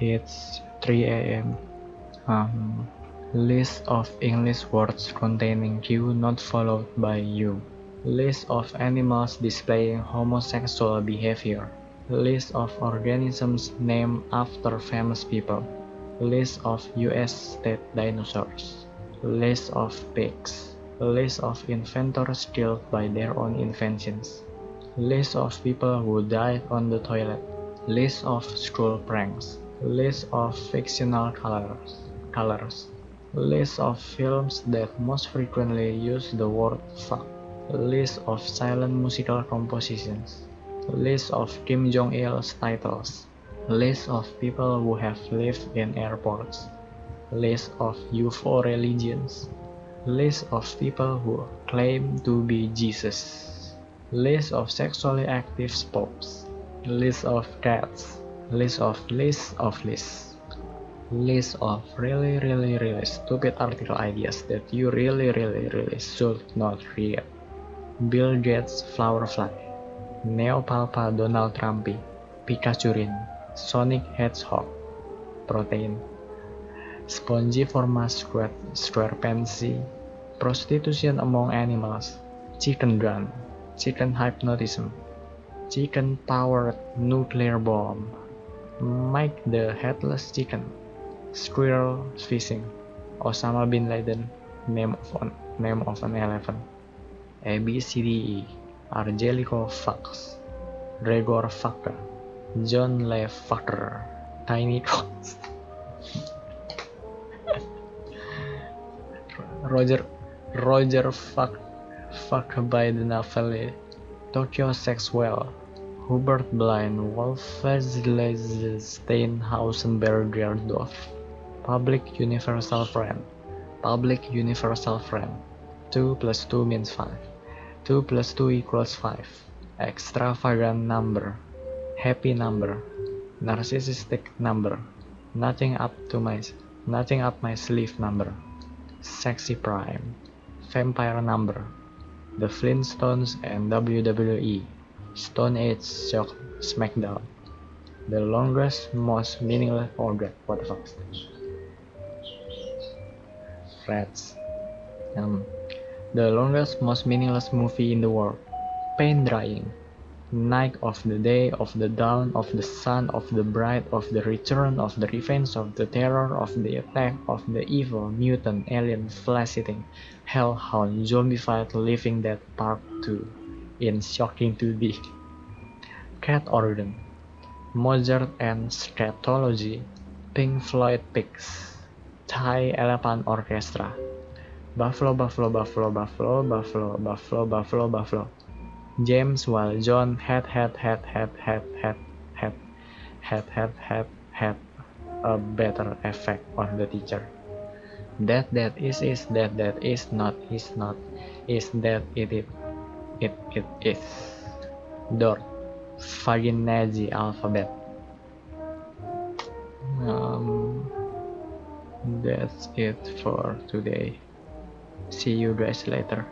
It's 3 a.m. Um, list of English words containing Q not followed by U. List of animals displaying homosexual behavior. List of organisms named after famous people. List of US state dinosaurs. List of pigs. List of inventors killed by their own inventions. List of people who died on the toilet. List of school pranks. List of fictional colors. colors. List of films that most frequently use the word fuck. List of silent musical compositions. List of Kim Jong-il's titles. List of people who have lived in airports. List of UFO religions. List of people who claim to be Jesus. List of sexually active popes. List of cats. List of list of lists. List of really really really stupid article ideas that you really really really should not read. Bill Gates Flower Fly. Neopalpa Donald Trumpy. Pikachurin. Sonic Hedgehog. Protein. Spongiforma square, squarepantsii. Prostitution among animals. Chicken gun. Chicken hypnotism. Chicken powered nuclear bomb. Mike the Headless Chicken. Squirrel fishing. Osama bin Laden. Name of an, name of an elephant. A B C D E. Argelico Fox. Gregor Fucker. John Le Fucker. Tiny Cox. Roger Roger Fuck Fuck by the Navalle. Tokyo Sexwell. Hubert Blaine. Wolfsleise Steinhausenberger Dorf. Public Universal Friend. Public Universal Friend. 2 plus 2 means 5. 2 plus 2 equals 5. Extravagant number. Happy number. Narcissistic number. Nothing up to my nothing up my sleeve number. Sexy prime. Vampire number. The Flintstones and WWE. Stone Age Shock Smackdown. The longest, most meaningless god, what the fuck? Rats. Um, the longest, most meaningless movie in the world. Pain drying. Night of the day, of the dawn, of the sun, of the bright, of the return, of the revenge, of the terror, of the attack, of the evil, mutant, alien, flesh-eating, hellhound, zombified, living dead part 2 in Shocking 2D. Cat Organ. Mozart and Scatology. Pink Floyd Pigs. Thai Elephant Orchestra. Buffalo, Buffalo, Buffalo, Buffalo, Buffalo, Buffalo, Buffalo, Buffalo. James while John had had had had had had had had had had had a better effect on the teacher. That that is is that that is not is not is that it it it it is. Dord. Fibonacci alphabet. Um, that's it for today. See you guys later.